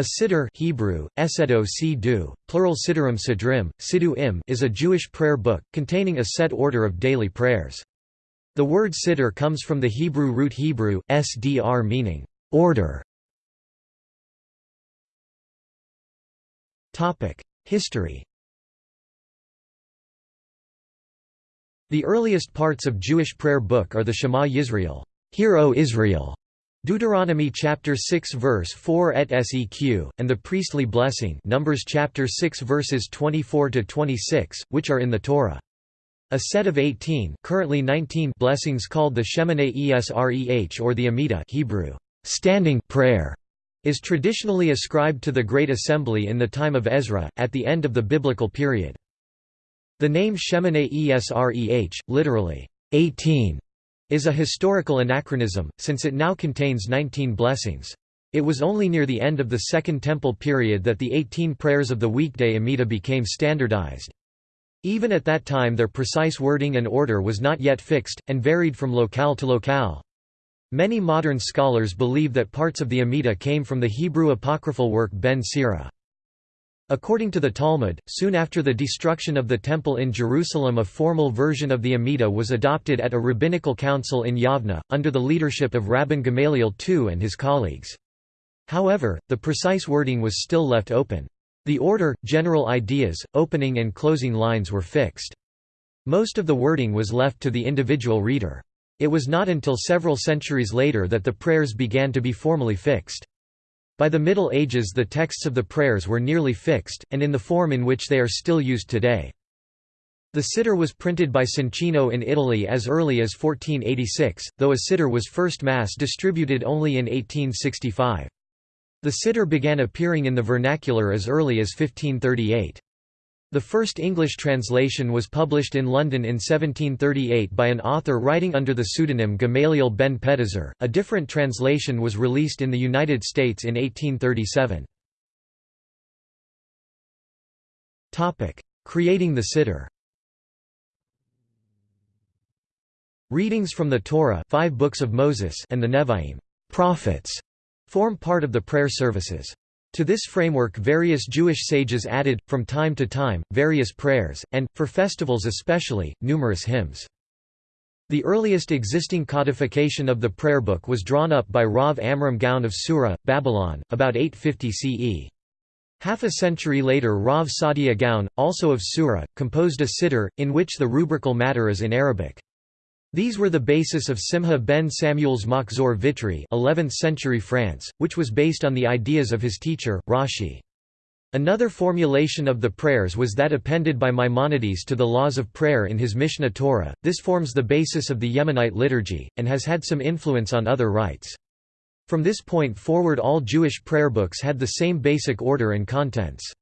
A siddur Hebrew, esedo du, plural siddurim sidrim, siddu im is a Jewish prayer book, containing a set order of daily prayers. The word siddur comes from the Hebrew root Hebrew, sdr meaning, order. History The earliest parts of Jewish prayer book are the Shema Yisrael, Hear O Israel, Deuteronomy chapter 6 verse 4 et seq, and the priestly blessing Numbers chapter 6 verses 24 to 26, which are in the Torah. A set of 18, currently 19 blessings called the Shemoneh Esreh or the Amidah Hebrew standing prayer is traditionally ascribed to the Great Assembly in the time of Ezra, at the end of the biblical period. The name Shemoneh Esreh, literally, 18, is a historical anachronism, since it now contains 19 blessings. It was only near the end of the Second Temple period that the 18 prayers of the weekday Amida became standardized. Even at that time their precise wording and order was not yet fixed, and varied from locale to locale. Many modern scholars believe that parts of the Amida came from the Hebrew apocryphal work Ben Sira. According to the Talmud, soon after the destruction of the Temple in Jerusalem a formal version of the Amidah was adopted at a rabbinical council in Yavna, under the leadership of Rabban Gamaliel II and his colleagues. However, the precise wording was still left open. The order, general ideas, opening and closing lines were fixed. Most of the wording was left to the individual reader. It was not until several centuries later that the prayers began to be formally fixed. By the Middle Ages the texts of the prayers were nearly fixed, and in the form in which they are still used today. The Siddur was printed by Soncino in Italy as early as 1486, though a Siddur was first mass distributed only in 1865. The Siddur began appearing in the vernacular as early as 1538. The first English translation was published in London in 1738 by an author writing under the pseudonym Gamaliel ben Pedahzur. A different translation was released in the United States in 1837. Topic: Creating the Siddur. Readings from the Torah, five books of Moses, and the Nevi'im, prophets, form part of the prayer services. To this framework various Jewish sages added, from time to time, various prayers, and, for festivals especially, numerous hymns. The earliest existing codification of the prayer book was drawn up by Rav Amram Gaon of Sura, Babylon, about 850 CE. Half a century later Rav Saadia Gaon, also of Sura, composed a siddur, in which the rubrical matter is in Arabic. These were the basis of Simha ben Samuel's Machzor Vitry 11th century France, which was based on the ideas of his teacher, Rashi. Another formulation of the prayers was that appended by Maimonides to the laws of prayer in his Mishneh Torah. This forms the basis of the Yemenite liturgy, and has had some influence on other rites. From this point forward all Jewish prayer books had the same basic order and contents.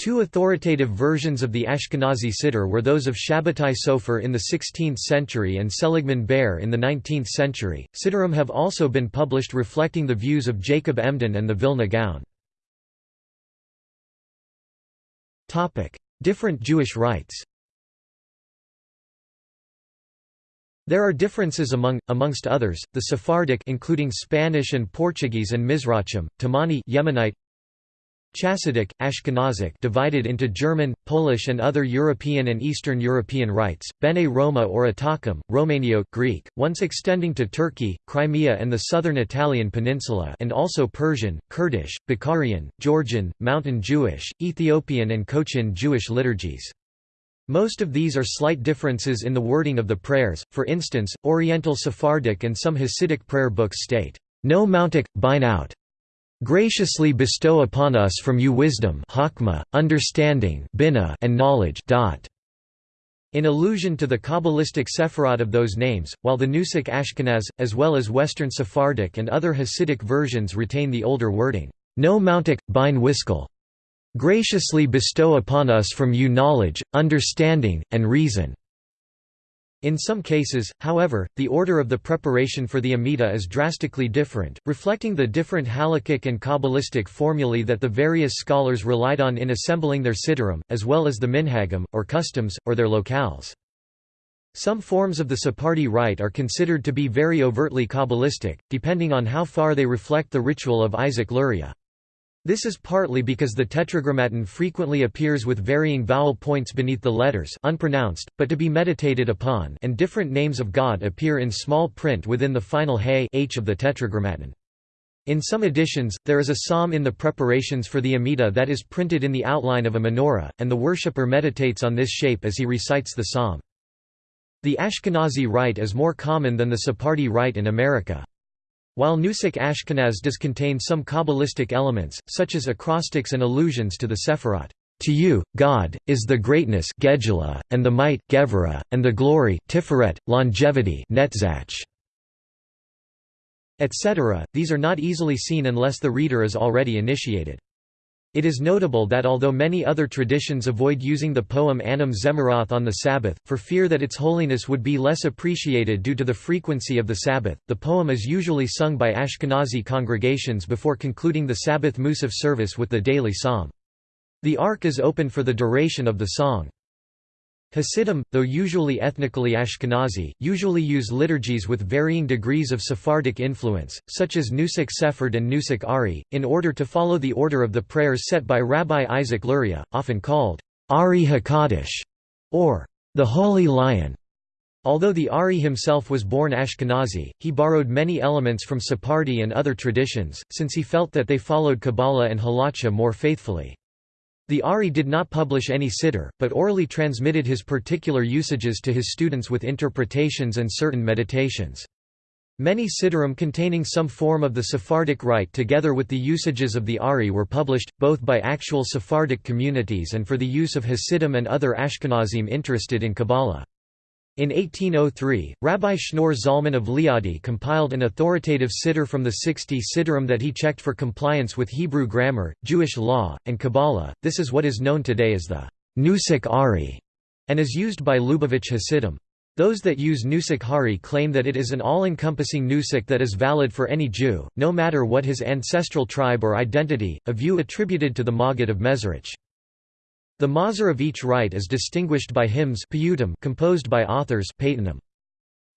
Two authoritative versions of the Ashkenazi Siddur were those of Shabbatai Sofer in the 16th century and Seligman Baer in the 19th century. Siddurim have also been published reflecting the views of Jacob Emden and the Vilna Gaon. Different Jewish rites. There are differences among, amongst others, the Sephardic including Spanish and Portuguese and Mizrachim, Temani Yemenite, Chassidic, Ashkenazic divided into German, Polish and other European and Eastern European rites, Bene Roma or Atacum, Romanio Greek, once extending to Turkey, Crimea and the southern Italian peninsula and also Persian, Kurdish, Bukharian, Georgian, Mountain Jewish, Ethiopian and Cochin Jewish liturgies. Most of these are slight differences in the wording of the prayers, for instance, Oriental Sephardic and some Hasidic prayer books state, "'No mountic, bine out' graciously bestow upon us from you wisdom hakma, understanding and knowledge in allusion to the Kabbalistic Sephirot of those names, while the Nusach Ashkenaz, as well as Western Sephardic and other Hasidic versions retain the older wording, No mountic, bine wiskel. Graciously bestow upon us from you knowledge, understanding, and reason. In some cases, however, the order of the preparation for the Amida is drastically different, reflecting the different halakhic and Kabbalistic formulae that the various scholars relied on in assembling their siddurim, as well as the minhagim, or customs, or their locales. Some forms of the Sephardi rite are considered to be very overtly Kabbalistic, depending on how far they reflect the ritual of Isaac Luria. This is partly because the tetragrammaton frequently appears with varying vowel points beneath the letters unpronounced, but to be meditated upon and different names of God appear in small print within the final hey h of the tetragrammaton. In some editions, there is a psalm in the preparations for the Amida that is printed in the outline of a menorah, and the worshipper meditates on this shape as he recites the psalm. The Ashkenazi rite is more common than the Sephardi rite in America. While Nusach Ashkenaz does contain some Kabbalistic elements, such as acrostics and allusions to the Sephirot, "...to you, God, is the greatness and the might and the glory tiferet, longevity Netzach, etc., these are not easily seen unless the reader is already initiated. It is notable that although many other traditions avoid using the poem Anim Zemirot on the Sabbath, for fear that its holiness would be less appreciated due to the frequency of the Sabbath, the poem is usually sung by Ashkenazi congregations before concluding the Sabbath Musaf service with the daily psalm. The ark is open for the duration of the song. Hasidim, though usually ethnically Ashkenazi, usually use liturgies with varying degrees of Sephardic influence, such as Nusach Sephard and Nusach Ari, in order to follow the order of the prayers set by Rabbi Isaac Luria, often called Ari HaKadosh, or the Holy Lion. Although the Ari himself was born Ashkenazi, he borrowed many elements from Sephardi and other traditions, since he felt that they followed Kabbalah and Halacha more faithfully. The Ari did not publish any siddur, but orally transmitted his particular usages to his students with interpretations and certain meditations. Many siddurim containing some form of the Sephardic rite together with the usages of the Ari were published, both by actual Sephardic communities and for the use of Hasidim and other Ashkenazim interested in Kabbalah. In 1803, Rabbi Shneur Zalman of Liadi compiled an authoritative siddur from the 60 siddurim that he checked for compliance with Hebrew grammar, Jewish law, and Kabbalah. This is what is known today as the Nusach Ari, and is used by Lubavitch Hasidim. Those that use Nusach Ari claim that it is an all-encompassing Nusach that is valid for any Jew, no matter what his ancestral tribe or identity, a view attributed to the Maggid of Mezrich. The mahzor of each rite is distinguished by hymns composed by authors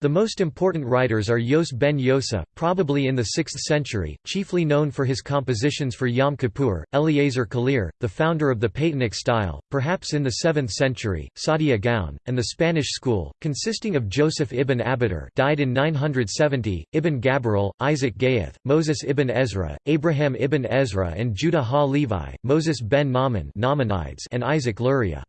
the most important writers are Yose ben Yose, probably in the 6th century, chiefly known for his compositions for Yom Kippur, Eliezer Kalir, the founder of the Paytanic style, perhaps in the 7th century, Saadia Gaon, and the Spanish school, consisting of Joseph ibn Abitur died in 970, Ibn Gabirol, Isaac Gayath, Moses ibn Ezra, Abraham ibn Ezra and Judah ha-Levi, Moses ben Maimon and Isaac Luria.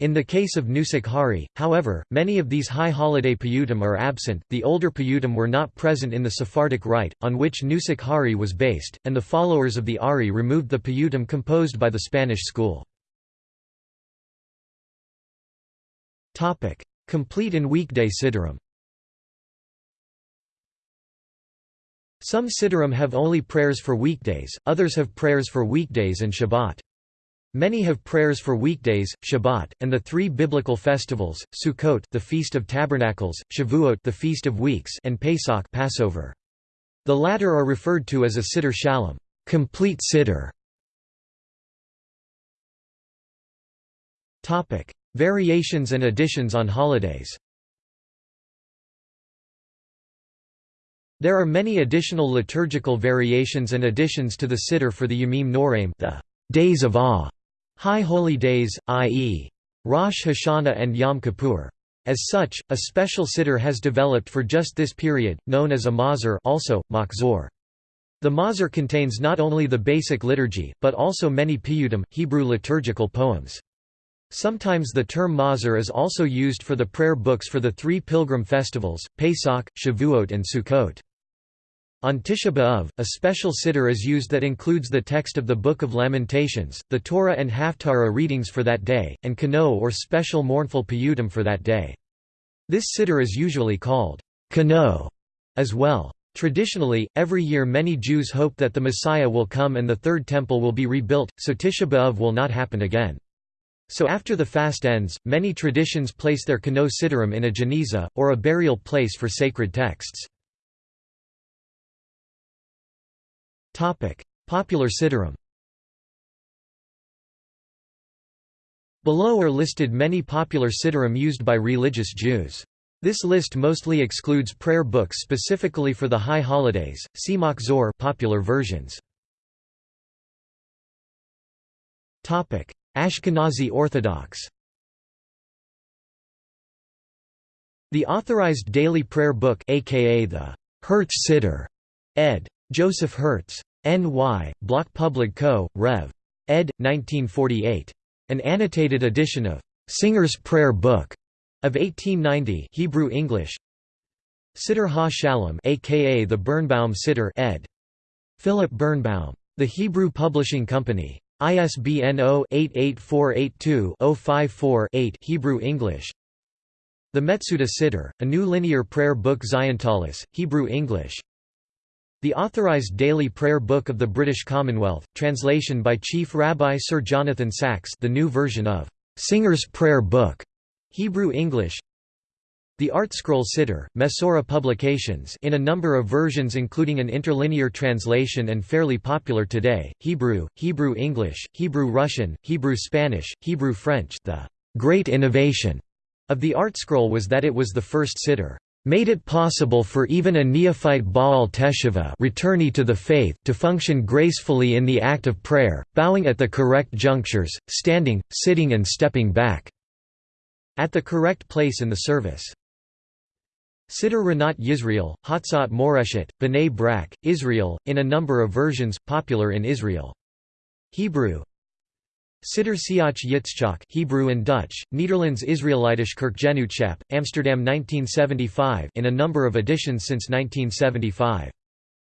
In the case of Nusach Ari, however, many of these high holiday piyutim are absent, the older piyutim were not present in the Sephardic rite, on which Nusach Ari was based, and the followers of the Ari removed the piyutim composed by the Spanish school. Complete and weekday siddurim Some siddurim have only prayers for weekdays, others have prayers for weekdays and Shabbat. Many have prayers for weekdays, Shabbat, and the three biblical festivals: Sukkot, the Feast of Tabernacles; Shavuot, the Feast of Weeks; and Pesach, Passover. The latter are referred to as a siddur shalem, complete. Topic: Variations and additions on holidays. There are many additional liturgical variations and additions to the siddur for the Yomim Noraim, the days of awe, High holy days, i.e. Rosh Hashanah and Yom Kippur. As such, a special siddur has developed for just this period, known as a mahzor also, machzor. The mahzor contains not only the basic liturgy, but also many piyutim, Hebrew liturgical poems. Sometimes the term mahzor is also used for the prayer books for the three pilgrim festivals, Pesach, Shavuot and Sukkot. On Tisha B'Av, a special siddur is used that includes the text of the Book of Lamentations, the Torah and Haftarah readings for that day, and Kano or special mournful piyutim for that day. This siddur is usually called Kano as well. Traditionally, every year many Jews hope that the Messiah will come and the Third Temple will be rebuilt, so Tisha B'Av will not happen again. So after the fast ends, many traditions place their Kano siddurim in a geniza, or a burial place for sacred texts. Popular siddurim Below are listed many popular siddurim used by religious Jews. This list mostly excludes prayer books specifically for the high holidays. See Machzor popular versions. Ashkenazi Orthodox The Authorized Daily Prayer Book aka the Hertz Siddur, ed. Joseph Hertz. N.Y., Bloch Public Co., Rev. ed. 1948. An annotated edition of Singer's Prayer Book of 1890 Hebrew English Siddur Ha Shalom aka the Birnbaum Siddur ed. Philip Birnbaum. The Hebrew Publishing Company. ISBN 0-88482-054-8 Hebrew English The Metsudah Siddur, a new linear prayer book Ziontalis, Hebrew English The Authorized Daily Prayer Book of the British Commonwealth, translation by Chief Rabbi Sir Jonathan Sacks the new version of Singer's Prayer Book, Hebrew English. The ArtScroll Siddur, Mesorah Publications in a number of versions including an interlinear translation and fairly popular today, Hebrew, Hebrew English, Hebrew Russian, Hebrew Spanish, Hebrew French. The great innovation of the ArtScroll was that it was the first Siddur made it possible for even a neophyte Baal Teshuvah returnee to the faith to function gracefully in the act of prayer, bowing at the correct junctures, standing, sitting and stepping back at the correct place in the service. Siddur Rinat Yisrael, Hatzat Moreshet, B'nai Brak, Israel, in a number of versions, popular in Israel. Hebrew Siddur Siach Yitzchak Hebrew and Dutch, Netherlands Israelitisch Kerkgenootschap, Amsterdam 1975 in a number of editions since 1975.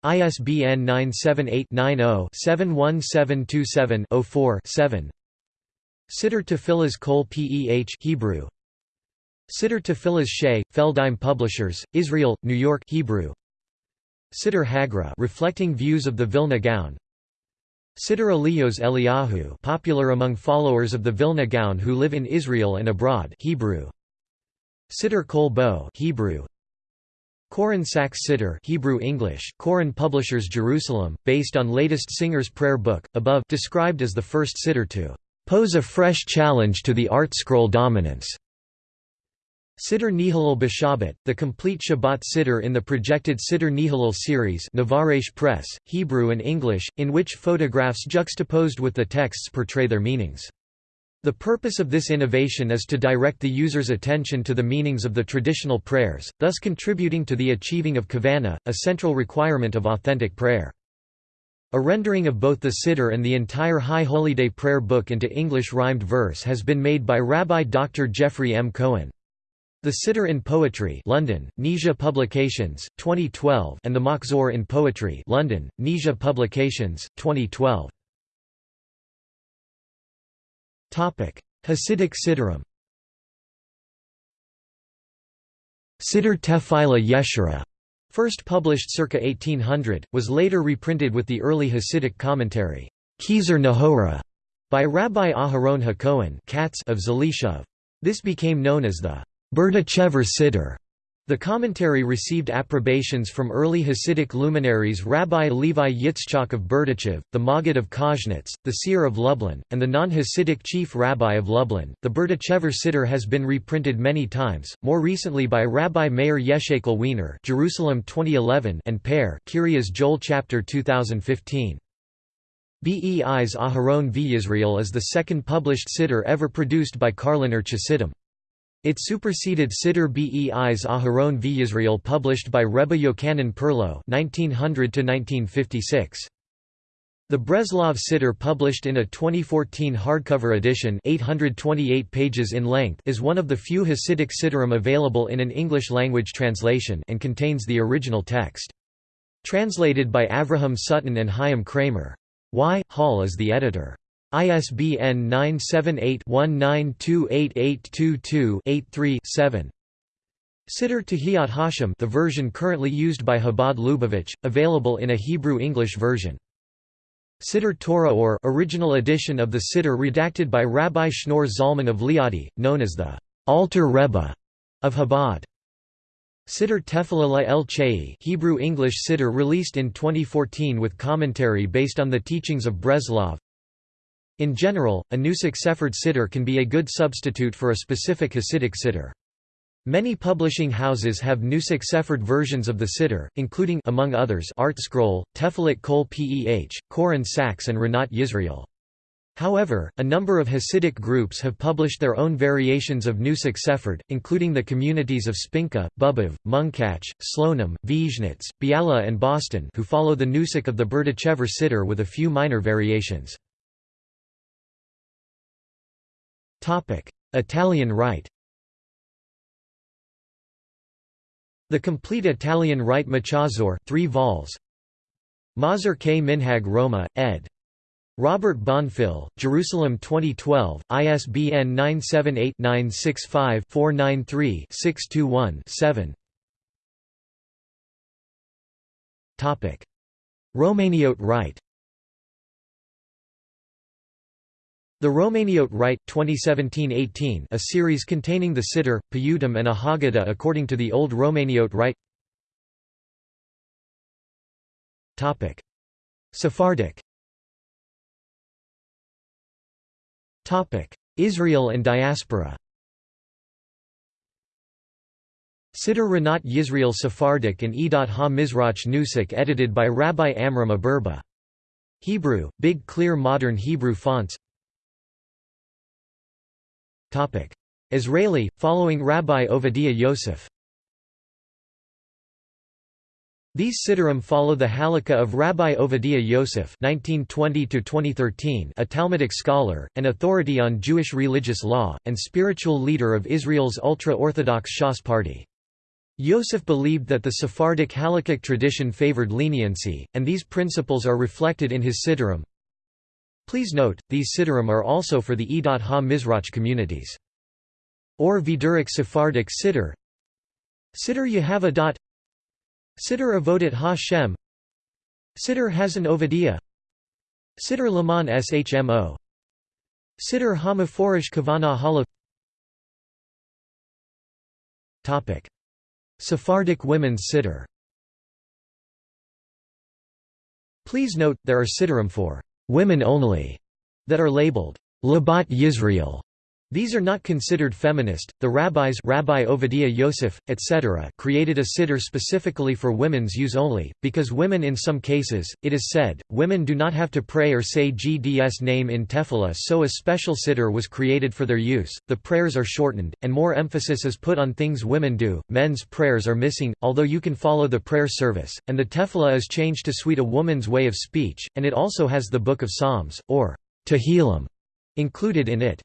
ISBN 978-90-71727-04-7 Siddur Tefillahs Kol Peh Hebrew Siddur Tefillahs Shea, Feldheim Publishers, Israel, New York Hebrew. Siddur Hagra reflecting views of the Vilna Gaon. Siddur Elios Eliyahu popular among followers of the Vilna Gaon who live in Israel and abroad Hebrew. Siddur Kol Bo Hebrew. Koren Sacks Siddur Hebrew English Koren Publishers Jerusalem based on latest Singer's prayer book above described as the first Siddur to pose a fresh challenge to the ArtScroll dominance Siddur Nehalel B'Shabbat, the complete Shabbat Siddur in the projected Siddur Nehalel series Navaresh Press, Hebrew and English, in which photographs juxtaposed with the texts portray their meanings. The purpose of this innovation is to direct the user's attention to the meanings of the traditional prayers, thus contributing to the achieving of kavana, a central requirement of authentic prayer. A rendering of both the Siddur and the entire High Holy Day prayer book into English rhymed verse has been made by Rabbi Dr. Jeffrey M. Cohen. The Siddur in Poetry London, Nija Publications, 2012 and The Machzor in Poetry London, Nija Publications, 2012. Hasidic Siddurim Siddur Tefillah Yeshara, first published circa 1800, was later reprinted with the early Hasidic commentary, Kezer Nahora, by Rabbi Aharon HaKohen of Zalishov. This became known as the Berdichever Siddur. The commentary received approbations from early Hasidic luminaries Rabbi Levi Yitzchak of Berdichev, the Maggid of Koznitz, the seer of Lublin, and the non-Hasidic chief rabbi of Lublin. The Berdichever Siddur has been reprinted many times, more recently by Rabbi Meir Yeshakel Wiener Jerusalem 2011 and Pear Kiryas Joel chapter 2015. Beis Aharon v. V'Yisrael is the second published Siddur ever produced by Karliner Chassidim. It superseded Siddur Beis Aharon v Israel published by Rebbe Yochanan Perlow 1900 The Breslov Siddur published in a 2014 hardcover edition 828 pages in length is one of the few Hasidic Siddurim available in an English-language translation and contains the original text. Translated by Avraham Sutton and Chaim Kramer. Y. Hall is the editor. ISBN 978-19288222-83-7 Siddur Tehillat Hashem the version currently used by Chabad Lubavitch, available in a Hebrew-English version. Siddur Torah or original edition of the Siddur redacted by Rabbi Shneur Zalman of Liadi, known as the Alter Rebbe of Chabad. Siddur Tefillah El Chei Hebrew English Siddur released in 2014 with commentary based on the teachings of Breslov in general, a Nusach Sephard Siddur can be a good substitute for a specific Hasidic Siddur. Many publishing houses have Nusach Sephard versions of the Siddur, including among others ArtScroll, Tefillat Kol Peh, Koren Sacks and Rinat Yisrael. However, a number of Hasidic groups have published their own variations of Nusach Sephard, including the communities of Spinka, Bobov, Munkach, Slonim, Vizhnitz, Biala and Boston who follow the Nusach of the Berdichever Siddur with a few minor variations. Italian Rite The complete Italian Rite Machazor 3 vols. Mazur K. Minhag Roma, ed. Robert Bonfil, Jerusalem 2012, ISBN 978-965-493-621-7 Romaniote Rite The Romaniote Rite 2017-18 a series containing the Siddur, Piyutim and a Haggadah according to the Old Romaniote Rite. Sephardic. Israel and diaspora. Siddur Rinat Yisrael Sephardic and Edat Ha-Mizrach Nusach edited by Rabbi Amram Aberba. Hebrew, Big Clear Modern Hebrew fonts Israeli, following Rabbi Ovadia Yosef These Siddurim follow the Halakha of Rabbi Ovadia Yosef (1920–2013), a Talmudic scholar, an authority on Jewish religious law, and spiritual leader of Israel's ultra-Orthodox Shas party. Yosef believed that the Sephardic Halakhic tradition favored leniency, and these principles are reflected in his Siddurim. Please note, these Siddurim are also for the E.H. Edat Ha-Mizrach communities. Or Viduric Sephardic Siddur Siddur Yehavah Siddur Avodat Ha-Shem Siddur Hazan Ovadia Siddur Laman Shmo Siddur Hamaforish Kavana Hala. Sephardic women's Siddur Please note, there are Siddurim for women only that are labeled Labat Yisrael these are not considered feminist. The rabbis Rabbi Ovadia Yosef, etc., created a siddur specifically for women's use only, because women in some cases, it is said, women do not have to pray or say GDS name in tefillah so a special siddur was created for their use. The prayers are shortened, and more emphasis is put on things women do. Men's prayers are missing, although you can follow the prayer service, and the tefillah is changed to suit a woman's way of speech, and it also has the Book of Psalms, or Tehillim, included in it.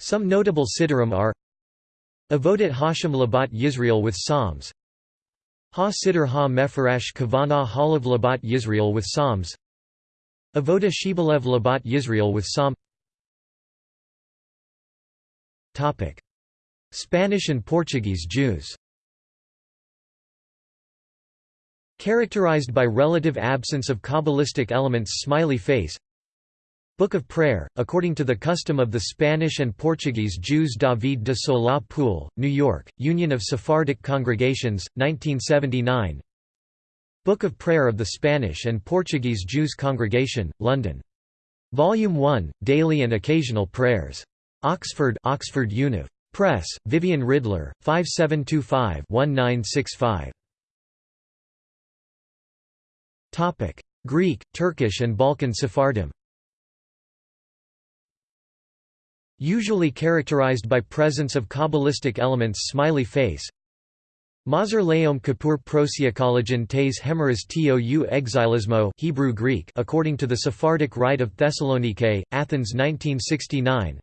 Some notable Siddurim are Avodat Hashem Labat Yisrael with Psalms. Ha Siddur Ha Mefarash Kavana Halav Labat Yisrael with Psalms. Avoda Shibalev Labat Yisrael with Psalm. Spanish and Portuguese Jews. Characterized by relative absence of Kabbalistic elements smiley face Book of Prayer, according to the custom of the Spanish and Portuguese Jews David de Solá Pool, New York, Union of Sephardic Congregations, 1979 Book of Prayer of the Spanish and Portuguese Jews Congregation, London. Volume 1, Daily and Occasional Prayers. Oxford Oxford Univ. Press, Vivian Ridler, 5725-1965. Greek, Turkish and Balkan Sephardim Usually characterized by presence of Kabbalistic elements smiley face. Mazur Leom Kippur Prosiakologen tes hemeras tou exilismo Hebrew Greek according to the Sephardic Rite of Thessalonike, Athens 1969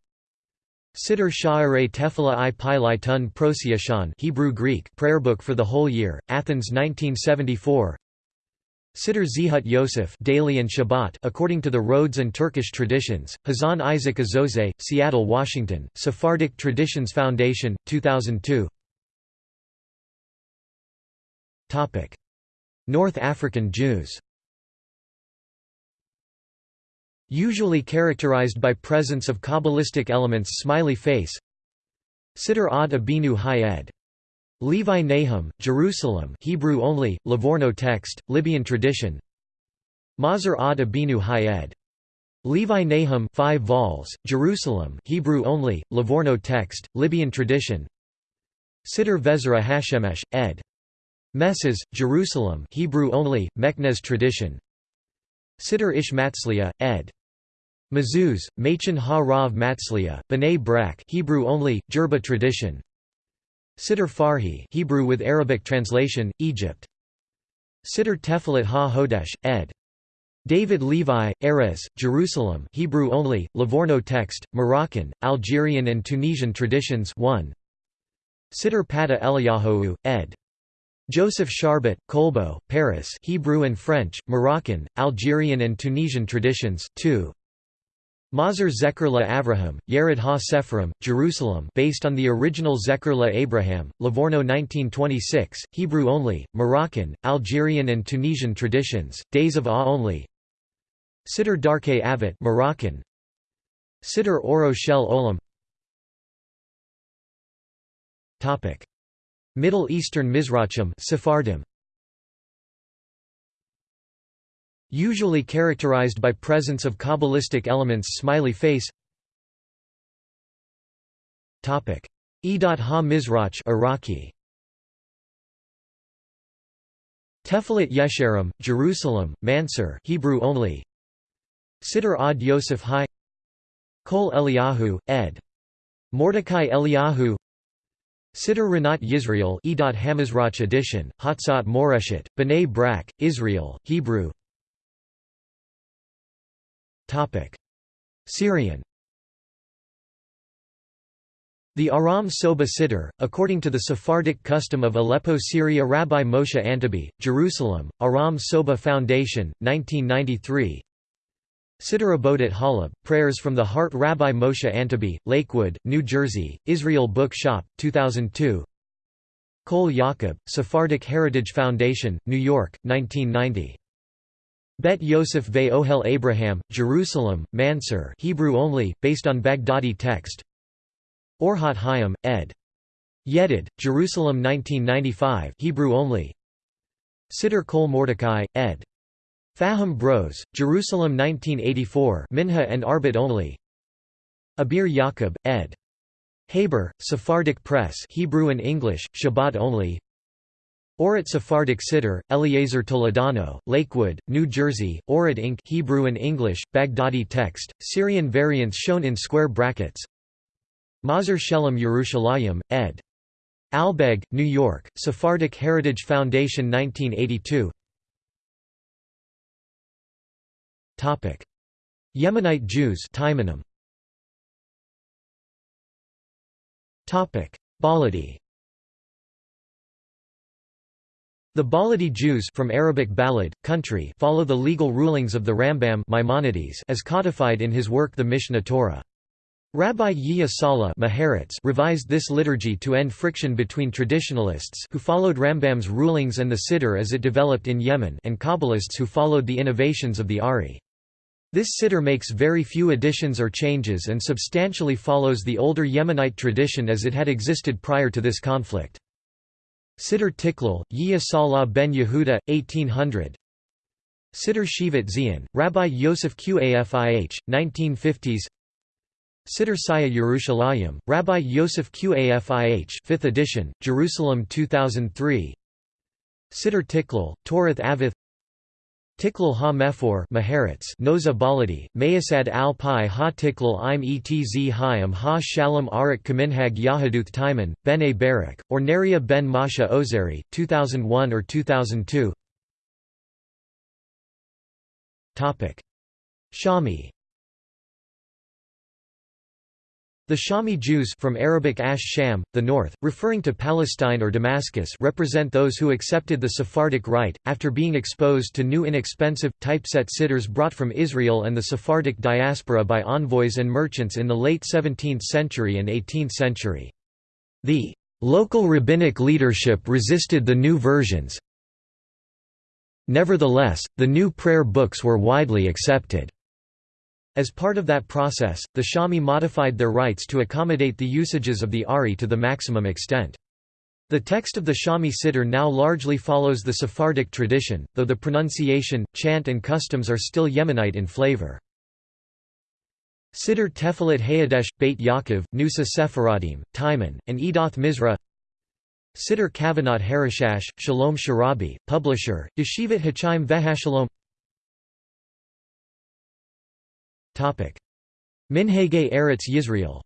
Siddur Sha'arei Tefillah i Pilai Tun Prosiashan Hebrew Greek prayer book for the whole year, Athens 1974 Siddur Zehut Yosef daily and Shabbat according to the Rhodes and Turkish traditions, Hazan Isaac Azose, Seattle, Washington, Sephardic Traditions Foundation, 2002 North African Jews Usually characterized by presence of Kabbalistic elements smiley face Siddur Ad Abinu Hayed Levi Nahum, Jerusalem Hebrew only, Livorno text, Libyan tradition Mazur ad Abinu Hayed. Levi Nahum 5 vols, Jerusalem Hebrew only, Livorno text, Libyan tradition Siddur Vezra Hashemesh, ed. Messes, Jerusalem Hebrew only, Meknez tradition Siddur Ish Matzliah, ed. Mezuz, Machin ha-Rav Matzlia, B'nai Brak Hebrew only, Jerba tradition Siddur Farhi Hebrew with Arabic translation, Egypt Siddur Tefilat ha-Hodesh, ed. David Levi, Erez, Jerusalem Hebrew only, Livorno text, Moroccan, Algerian and Tunisian traditions 1 Siddur Pata Eliyahu, ed. Joseph Charbot, Colbo, Paris Hebrew and French, Moroccan, Algerian and Tunisian traditions 2 Mazer Zecher la Avraham, Yered ha Sephrim, Jerusalem based on the original Zecher la Abraham, Livorno 1926, Hebrew only, Moroccan, Algerian and Tunisian traditions, Days of Ah only. Siddur Darke Avot Moroccan. Siddur Oro Shel Olam. Middle Eastern Mizrachim Sephardim Usually characterized by presence of Kabbalistic elements smiley face. Topic. Edat ha-Mizrach Iraqi. Tefilat Yesharim, Jerusalem, Mansur Hebrew only. Siddur ad Yosef Hai. Kol Eliyahu, ed. Mordecai Eliyahu. Siddur Rinat Yisrael Edot Hamizrach edition, Hatzat Moreshet, B'nai Brak, Israel, Hebrew Syrian. The Aram Soba Siddur, according to the Sephardic custom of Aleppo Syria Rabbi Moshe Antebi, Jerusalem, Aram Soba Foundation, 1993 Siddur Abodat Halab, Prayers from the Heart Rabbi Moshe Antebi, Lakewood, New Jersey, Israel Book Shop, 2002 Kol Yaakov, Sephardic Heritage Foundation, New York, 1990 Bet Yosef Ve Ohel Abraham, Jerusalem, Mansur Hebrew only, based on Baghdadi text Orhat Hayim, ed. Yedid, Jerusalem 1995 Hebrew only Siddur Kol Mordecai, ed. Faham Bros, Jerusalem 1984 Minha and Arbit only Abir Yaakov, ed. Haber, Sephardic Press Hebrew and English, Shabbat only Orit Sephardic Siddur, Eliezer Toledano, Lakewood, New Jersey, Orit Inc. Hebrew and English, Baghdadi text, Syrian variants shown in square brackets Mazer Shelem Yerushalayim, ed. Albeg, New York, Sephardic Heritage Foundation 1982 Yemenite Jews Taimanim. Baladi The Baladi Jews from Arabic balad, country follow the legal rulings of the Rambam Maimonides as codified in his work the Mishneh Torah. Rabbi Yehia Sala revised this liturgy to end friction between traditionalists who followed Rambam's rulings and the Siddur as it developed in Yemen and Kabbalists who followed the innovations of the Ari. This siddur makes very few additions or changes and substantially follows the older Yemenite tradition as it had existed prior to this conflict. Siddur Tiklal, Salah ben Yehuda, 1800 Siddur Shivat Zion, Rabbi Yosef Qafih, 1950s Siddur Saya Yerushalayim, Rabbi Yosef Qafih 5th edition, Jerusalem 2003 Siddur Tiklal, Torath Avith Tiklal ha mefor Noza Baladi, Mayasad al pi ha tiklal im etz hayam ha shalom arak kaminhag yahaduth Taiman, ben a barak, or Neria ben Masha Ozeri, 2001 or 2002 Shami The Shami Jews from Arabic Ash Sham, the north, referring to Palestine or Damascus represent those who accepted the Sephardic rite, after being exposed to new inexpensive, typeset siddurs brought from Israel and the Sephardic diaspora by envoys and merchants in the late 17th century and 18th century. The local rabbinic leadership resisted the new versions. Nevertheless, the new prayer books were widely accepted. As part of that process, the Shami modified their rites to accommodate the usages of the Ari to the maximum extent. The text of the Shami Siddur now largely follows the Sephardic tradition, though the pronunciation, chant and customs are still Yemenite in flavor. Siddur Tefilat Hayadesh, Beit Yaakov, Nusa Sephardim, Taiman, and Edoth Mizra Siddur Kavanot Harishash, Shalom Sharabi, publisher, Yeshivat Hachaim Vehashalom Minhagei Eretz Yisrael.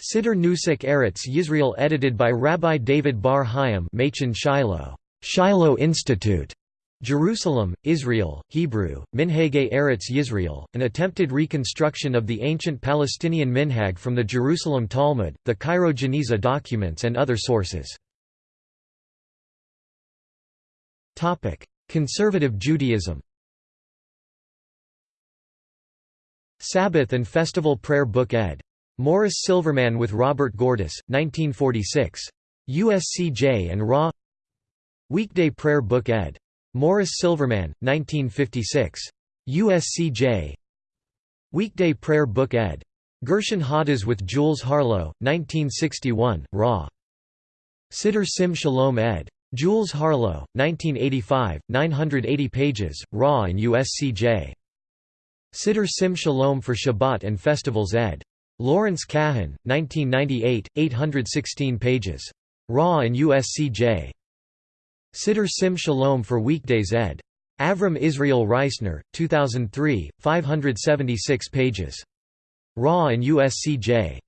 Siddur Nusach Eretz Yisrael edited by Rabbi David Bar Hayim Machen Shiloh, Shiloh Institute, Jerusalem, Israel, Hebrew, Minhagei Eretz Yisrael, an attempted reconstruction of the ancient Palestinian minhag from the Jerusalem Talmud, the Cairo Geniza documents and other sources. Conservative Judaism Sabbath and Festival Prayer Book ed. Morris Silverman with Robert Gordis, 1946. USCJ and Raw Weekday Prayer Book ed. Morris Silverman, 1956. USCJ Weekday Prayer Book ed. Gershon Hadas with Jules Harlow, 1961, Raw. Siddur Sim Shalom ed. Jules Harlow, 1985, 980 pages, Raw and USCJ. Siddur Sim Shalom for Shabbat and Festivals ed. Lawrence Kahan, 1998, 816 pages. Raw and USCJ. Siddur Sim Shalom for Weekdays ed. Avram Israel Reisner, 2003, 576 pages. Raw and USCJ.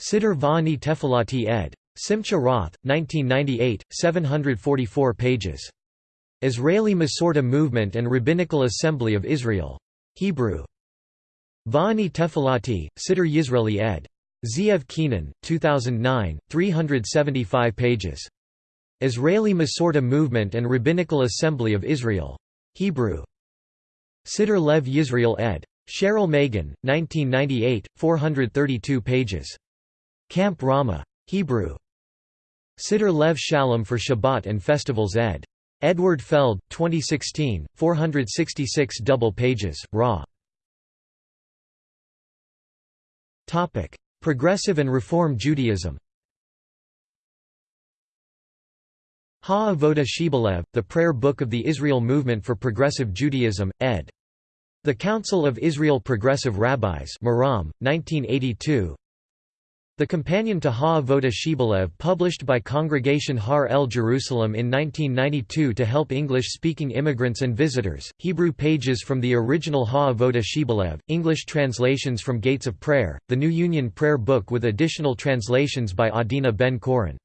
Siddur Va'ani Tefilati ed. Simcha Roth, 1998, 744 pages. Israeli Masorti Movement and Rabbinical Assembly of Israel. Hebrew. Va'ani Tefilati, Siddur Yisraeli ed. Zeev Keenan, 2009, 375 pages. Israeli Masorti Movement and Rabbinical Assembly of Israel. Hebrew. Siddur Lev Yisrael ed. Cheryl Megan, 1998, 432 pages. Camp Rama. Hebrew. Siddur Lev Shalom for Shabbat and Festivals ed. Edward Feld, 2016, 466 double pages, raw. Topic: Progressive and Reform Judaism Ha-Avodah Shebalev, the Prayer Book of the Israel Movement for Progressive Judaism, ed. The Council of Israel Progressive Rabbis Maram, 1982 The companion to Ha-Avodah Shebalev published by Congregation Har El Jerusalem in 1992 to help English-speaking immigrants and visitors, Hebrew pages from the original Ha-Avodah Shebalev, English translations from Gates of Prayer, the New Union Prayer Book with additional translations by Adina Ben-Koren.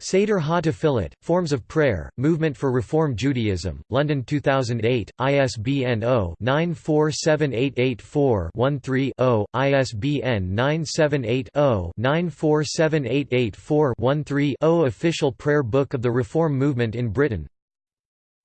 Seder Ha-Tefillat, Forms of Prayer, Movement for Reform Judaism, London 2008, ISBN 0-947884-13-0, ISBN 978-0-947884-13-0 Official Prayer Book of the Reform Movement in Britain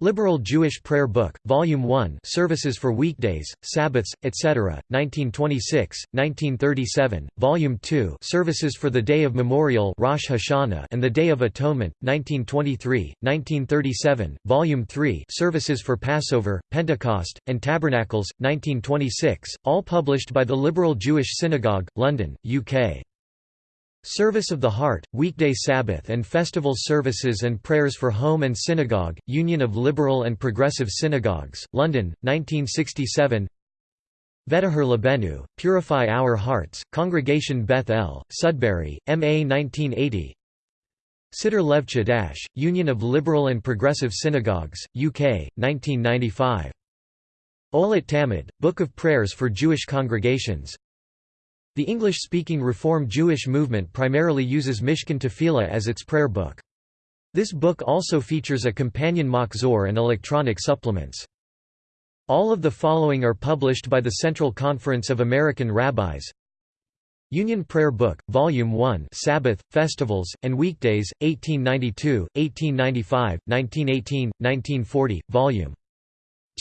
Liberal Jewish Prayer Book, Volume 1 Services for Weekdays, Sabbaths, etc., 1926, 1937, Volume 2 Services for the Day of Memorial Rosh Hashanah and the Day of Atonement, 1923, 1937, Volume 3 Services for Passover, Pentecost, and Tabernacles, 1926, all published by the Liberal Jewish Synagogue, London, UK. Service of the Heart, weekday Sabbath and festival services and prayers for home and synagogue, Union of Liberal and Progressive Synagogues, London, 1967 V'Tahor Lebenu, Purify Our Hearts, Congregation Beth El, Sudbury, MA 1980 Siddur Lev Chadash, Union of Liberal and Progressive Synagogues, UK, 1995. Olet Tamid, Book of Prayers for Jewish Congregations, the English-speaking Reform Jewish movement primarily uses Mishkan Tefillah as its prayer book. This book also features a companion Machzor and electronic supplements. All of the following are published by the Central Conference of American Rabbis Union Prayer Book, Volume 1 Sabbath, Festivals, and Weekdays, 1892, 1895, 1918, 1940, Volume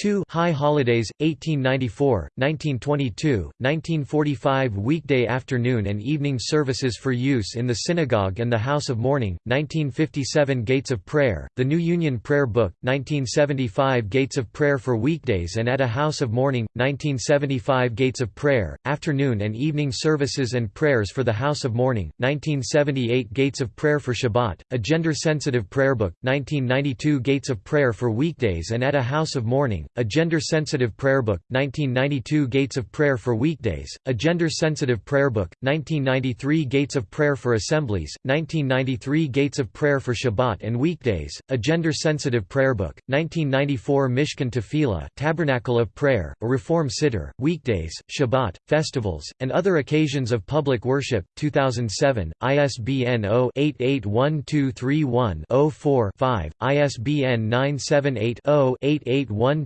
2 High Holidays, 1894, 1922, 1945 Weekday afternoon and evening services for use in the synagogue and the House of Mourning, 1957 Gates of Prayer, The New Union Prayer Book, 1975 Gates of Prayer for weekdays and at a House of Mourning, 1975 Gates of Prayer, afternoon and evening services and prayers for the House of Mourning, 1978 Gates of Prayer for Shabbat, a gender-sensitive prayer book, 1992 Gates of Prayer for weekdays and at a House of Mourning, a gender-sensitive prayer book, 1992 Gates of Prayer for weekdays, a gender-sensitive prayer book, 1993 Gates of Prayer for assemblies, 1993 Gates of Prayer for Shabbat and weekdays, a gender-sensitive prayer book, 1994 Mishkan Tefillah, Tabernacle of Prayer, a Reform Siddur, weekdays, Shabbat, festivals, and other occasions of public worship, 2007, ISBN 0-881231-04-5, ISBN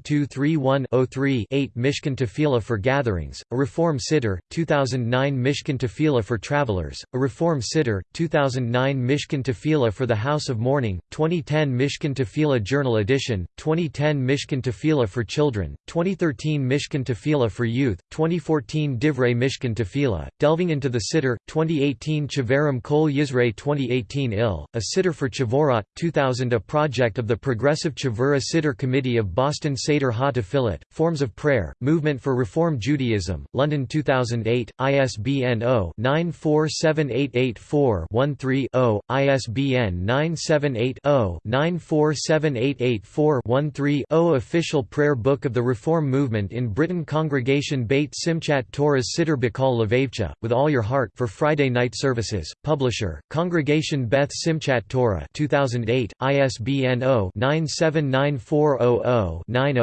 978-0-881231-03-8 Mishkan Tefillah for Gatherings, a Reform Siddur, 2009 Mishkan Tefillah for Travelers, a Reform Siddur, 2009 Mishkan Tefillah for the House of Mourning, 2010 Mishkan Tefillah Journal Edition, 2010 Mishkan Tefillah for Children, 2013 Mishkan Tefillah for Youth, 2014 Divrei Mishkan Tefillah, delving into the Siddur, 2018 Chaverim Kol Yisrael 2018 IL, a Siddur for Chavurot, 2000 A project of the Progressive Chavura Siddur Committee of Boston Seder Ha Tefillat, Forms of Prayer, Movement for Reform Judaism, London 2008, ISBN 0-947884-13-0, ISBN 978-0-947884-13-0 Official Prayer Book of the Reform Movement in Britain Congregation Beit Simchat Torah's Siddur B'Kol Levavcha, with all your heart for Friday night services, Publisher, Congregation Beth Simchat Torah 2008, ISBN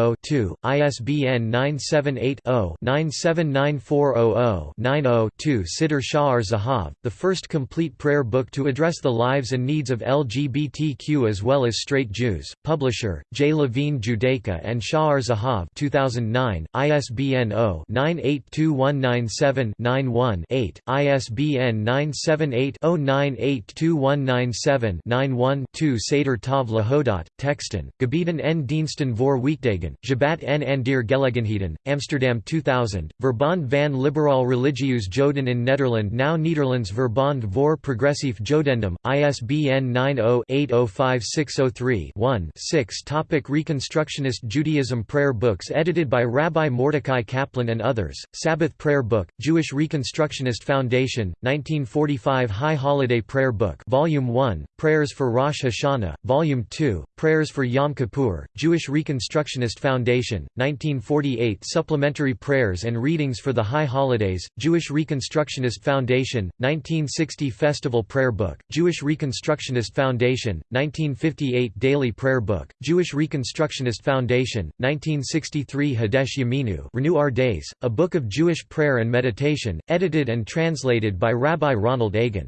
0-9794000-90-2, ISBN 978-0-9794000-90-2 Siddur Sha'ar Zahav, the first complete prayer book to address the lives and needs of LGBTQ as well as straight Jews, Publisher, J. Levine Judaica and Sha'ar Zahav 2009, ISBN 0-982197-91-8, ISBN 978-0-982197-91-2 Seder Tav Lahodot, Texten, Gebeden en Diensten voor Weekdagen, Sjabbat en Andir Gelegenheden, Amsterdam 2000, Verbond van Liberaal Religieus Joden in Nederland Now Nederlands Verbond voor Progressief Jodendom, ISBN 90-805603-1-6 Topic Reconstructionist Judaism Prayer books edited by Rabbi Mordecai Kaplan and others, Sabbath Prayer Book, Jewish Reconstructionist Foundation, 1945 High Holiday Prayer Book Volume 1, Prayers for Rosh Hashanah, Volume 2, Prayers for Yom Kippur, Jewish Reconstructionist Foundation, 1948 Supplementary Prayers and Readings for the High Holidays, Jewish Reconstructionist Foundation, 1960 Festival Prayer Book, Jewish Reconstructionist Foundation, 1958 Daily Prayer Book, Jewish Reconstructionist Foundation, 1963 Hadesh Yaminu Renew Our Days, a book of Jewish prayer and meditation, edited and translated by Rabbi Ronald Aigen.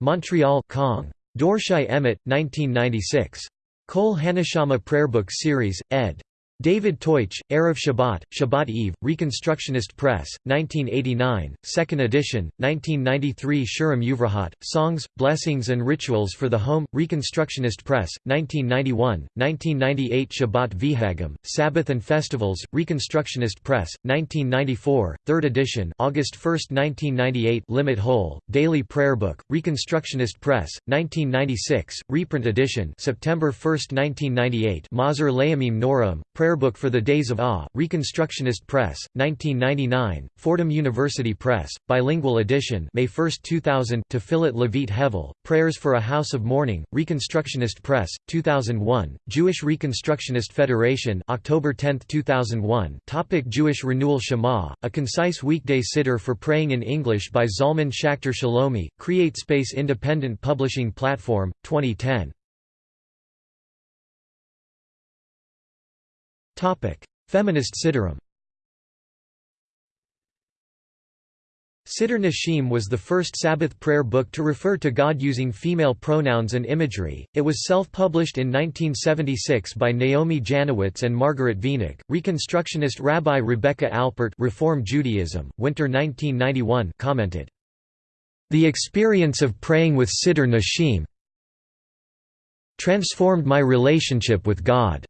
Montreal Kong. Dorshei Emet, 1996. Kol Haneshamah Prayerbook Series, ed. David Teutsch, Erev Shabbat, Shabbat Eve, Reconstructionist Press, 1989, 2nd edition, 1993 Shurim Uvrahat, Songs, Blessings and Rituals for the Home, Reconstructionist Press, 1991, 1998 Shabbat Vihagim, Sabbath and Festivals, Reconstructionist Press, 1994, 3rd edition August 1, 1998 Limit Whole, Daily Prayer Book, Reconstructionist Press, 1996, reprint edition September 1, 1998 Mahzor Leamim Noram, Prayer Book for the Days of Awe, Reconstructionist Press, 1999, Fordham University Press, bilingual edition May 1, 2000 Tefillat Levit Hevel, Prayers for a House of Mourning, Reconstructionist Press, 2001, Jewish Reconstructionist Federation October 10, 2001 Topic Jewish Renewal Shema, a concise weekday siddur for praying in English by Zalman Schachter Shalomi, CreateSpace Independent Publishing Platform, 2010 Feminist Siddurim Siddur Nashim was the first Sabbath prayer book to refer to God using female pronouns and imagery. It was self-published in 1976 by Naomi Janowitz and Margaret Wenig. Reconstructionist Rabbi Rebecca Alpert, Reform Judaism, Winter 1991, commented, "The experience of praying with Siddur Nashim transformed my relationship with God."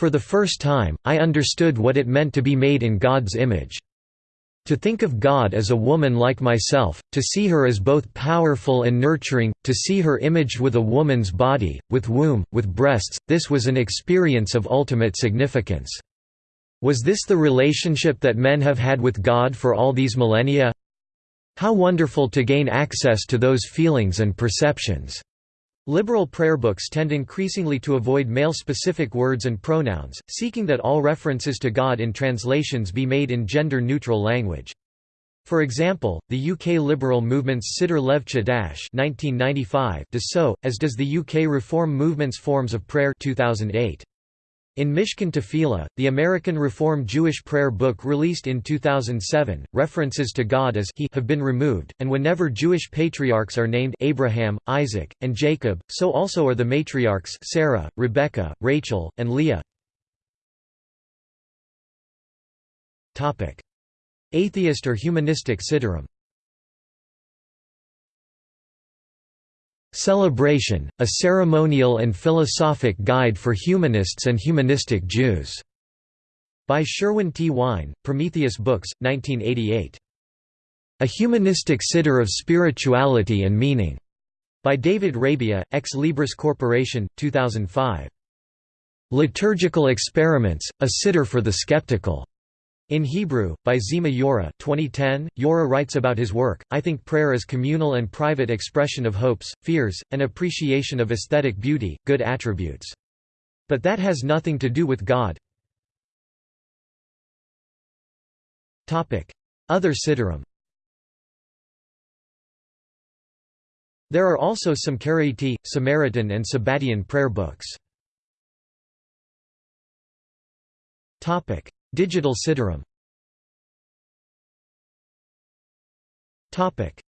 For the first time, I understood what it meant to be made in God's image. To think of God as a woman like myself, to see her as both powerful and nurturing, to see her imaged with a woman's body, with womb, with breasts, this was an experience of ultimate significance. Was this the relationship that men have had with God for all these millennia? How wonderful to gain access to those feelings and perceptions. Liberal prayer books tend increasingly to avoid male-specific words and pronouns, seeking that all references to God in translations be made in gender-neutral language. For example, the UK liberal movement's Siddur Lev Chadash does so, as does the UK Reform movement's Forms of Prayer 2008. In Mishkan Tefillah, the American Reform Jewish prayer book released in 2007, references to God as He have been removed, and whenever Jewish patriarchs are named Abraham, Isaac, and Jacob, so also are the matriarchs Sarah, Rebecca, Rachel, and Leah. Atheist or humanistic Siddurim Celebration, a ceremonial and philosophic guide for humanists and humanistic Jews. By Sherwin T. Wine, Prometheus Books, 1988. A Humanistic Siddur of Spirituality and Meaning. By David Rabia, Ex Libris Corporation, 2005. Liturgical Experiments, a Siddur for the Skeptical. In Hebrew, by Zima Yora 2010, Yora writes about his work, I think prayer is communal and private expression of hopes, fears, and appreciation of aesthetic beauty, good attributes. But that has nothing to do with God. Other Siddurim There are also some Karaite, Samaritan and Sabbatian prayer books. Digital Siddurim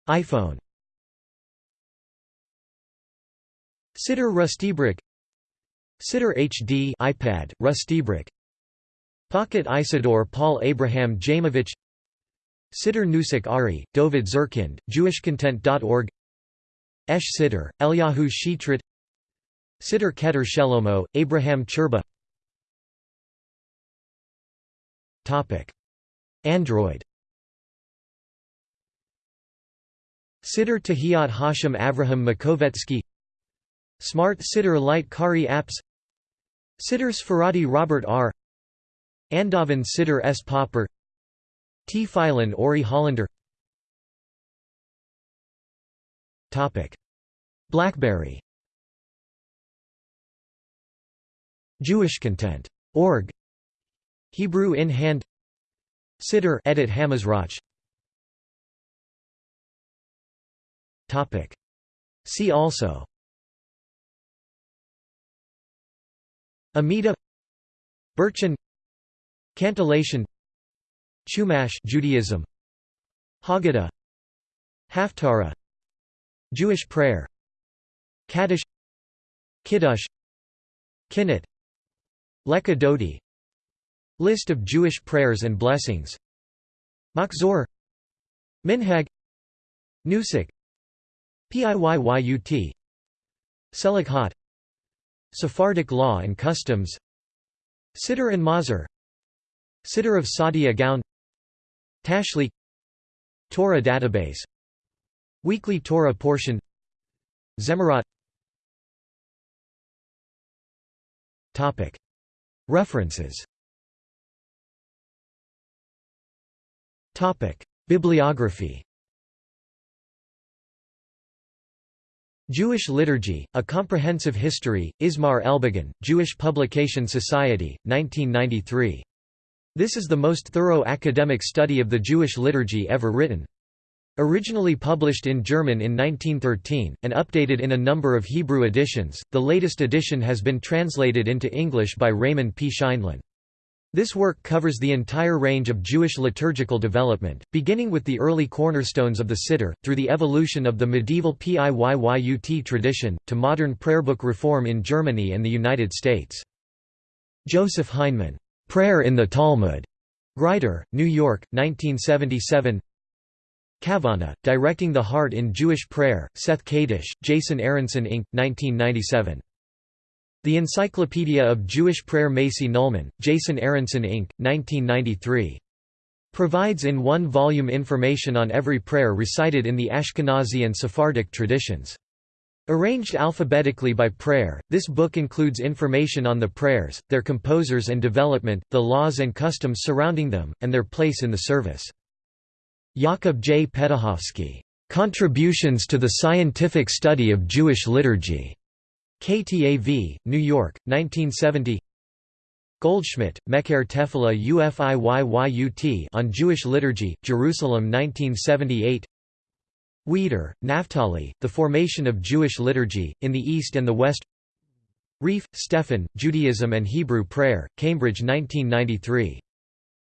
iPhone. Siddur RustyBrick Siddur HD iPad, RustyBrick Pocket Isidore Paul Abraham Jamovich. Siddur Nusach Ari, Dovid Zurkind, JewishContent.org Esh Siddur, Eliyahu Shitrit. Siddur Keter Shelomo, Abraham Churba Android. Siddur Tehillat Hashem Avraham Makovetsky. Smart Siddur Light Kari Apps. Siddur Sfaradi Robert R. Andavan Siddur S. Popper. T. Phylan Ori Hollander. BlackBerry. Jewish Content. Org Hebrew in Hand. Siddur Edot Hamizrach Topic. See also. Amida. Burchin Cantillation. Chumash Judaism. Haggadah. Haftarah. Jewish prayer. Kaddish. Kiddush. Kinnit. Lekah Dodi List of Jewish prayers and blessings. Machzor. Minhag. Nusach. Piyyut Selichot Sephardic law and customs. Siddur and Machzor Siddur of Saadia Gaon Tashlich Torah database. Weekly Torah portion. Zemirot References Bibliography Jewish Liturgy, A Comprehensive History, Ismar Elbogen, Jewish Publication Society, 1993. This is the most thorough academic study of the Jewish liturgy ever written. Originally published in German in 1913, and updated in a number of Hebrew editions, the latest edition has been translated into English by Raymond P. Scheindlin. This work covers the entire range of Jewish liturgical development, beginning with the early cornerstones of the Siddur, through the evolution of the medieval Piyyut tradition, to modern prayerbook reform in Germany and the United States. Joseph Heinemann, "'Prayer in the Talmud' Grider, New York, 1977 Kavana, Directing the Heart in Jewish Prayer, Seth Kadish, Jason Aronson Inc., 1997 the Encyclopedia of Jewish Prayer Macy Nulman, Jason Aronson Inc., 1993. Provides in one volume information on every prayer recited in the Ashkenazi and Sephardic traditions. Arranged alphabetically by prayer, this book includes information on the prayers, their composers and development, the laws and customs surrounding them, and their place in the service. Jakob J. Petuchowski. Contributions to the Scientific Study of Jewish Liturgy. KTAV, New York, 1970. Goldschmidt, Mecher Tefillah Ufiyyut on Jewish Liturgy, Jerusalem 1978 Wieder, Naphtali, The Formation of Jewish Liturgy, in the East and the West Reif, Stefan, Judaism and Hebrew Prayer, Cambridge 1993.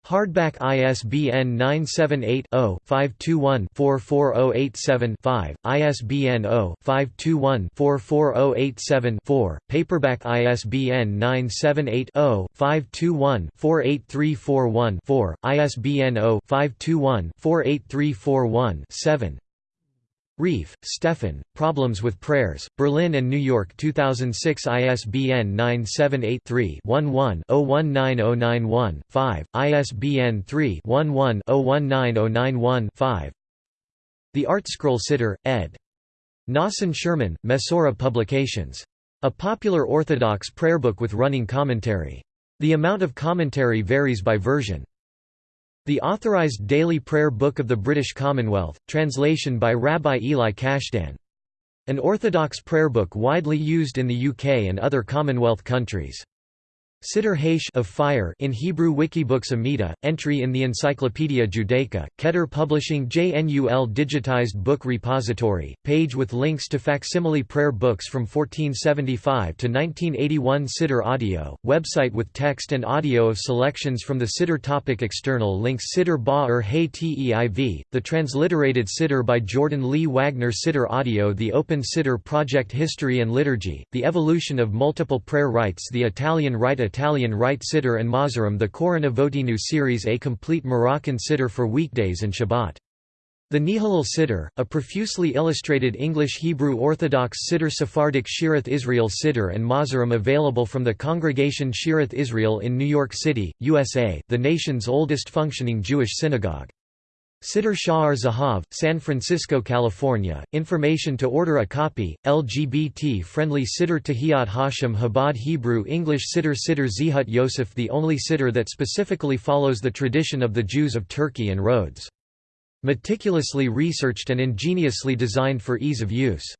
Hardback ISBN 978-0-521-44087-5, ISBN 0-521-44087-4, paperback ISBN 978-0-521-48341-4, ISBN 0-521-48341-7 Reif, Stefan, Problems with Prayers, Berlin and New York 2006 ISBN 978-3-11-019091-5, ISBN 3-11-019091-5 The ArtScroll Siddur, ed. Nosson Scherman, Mesorah Publications. A popular Orthodox prayer book with running commentary. The amount of commentary varies by version. The Authorized Daily Prayer Book of the British Commonwealth, translation by Rabbi Eli Cashdan. An Orthodox prayer book widely used in the UK and other Commonwealth countries. Siddur Haish of fire in Hebrew Wikibooks Amida, entry in the Encyclopaedia Judaica, Keter Publishing JNUL Digitized Book Repository, page with links to facsimile prayer books from 1475 to 1981 Siddur Audio, website with text and audio of selections from the Siddur topic External links Siddur Ba'er Hay Teiv, the transliterated Siddur by Jordan Lee Wagner Siddur Audio The Open Siddur Project History and Liturgy, the evolution of multiple prayer rites The Italian Rite Italian Rite siddur and Mahzorim The Korana Votinu series A complete Moroccan siddur for weekdays and Shabbat. The Nehalel Siddur, a profusely illustrated English Hebrew Orthodox Siddur Sephardic Shearith Israel Siddur and Mahzorim available from the Congregation Shearith Israel in New York City, USA, the nation's oldest functioning Jewish synagogue. Siddur Sha'ar Zahav, San Francisco, California. Information to order a copy. LGBT-friendly Siddur Tehillat Hashem Chabad Hebrew English Siddur Siddur Zehut Yosef the only Siddur that specifically follows the tradition of the Jews of Turkey and Rhodes. Meticulously researched and ingeniously designed for ease of use.